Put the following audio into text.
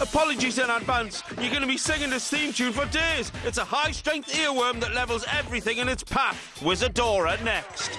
Apologies in advance. You're going to be singing this theme tune for days. It's a high strength earworm that levels everything in its path. Wizadora next.